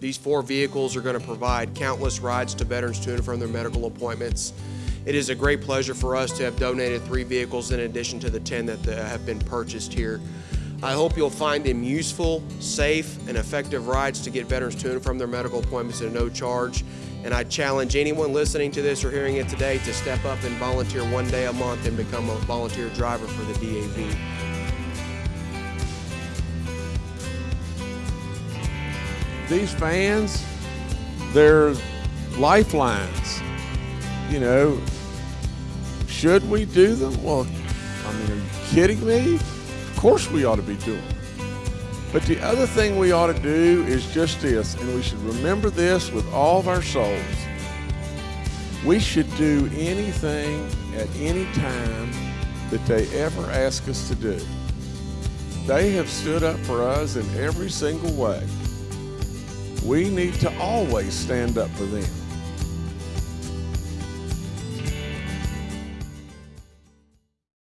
These four vehicles are going to provide countless rides to veterans to and from their medical appointments. It is a great pleasure for us to have donated three vehicles in addition to the 10 that have been purchased here. I hope you'll find them useful, safe, and effective rides to get veterans to and from their medical appointments at no charge. And I challenge anyone listening to this or hearing it today to step up and volunteer one day a month and become a volunteer driver for the DAV. These fans, they're lifelines. You know, should we do them? Well, I mean, are you kidding me? Of course we ought to be doing them. But the other thing we ought to do is just this, and we should remember this with all of our souls. We should do anything at any time that they ever ask us to do. They have stood up for us in every single way. We need to always stand up for them.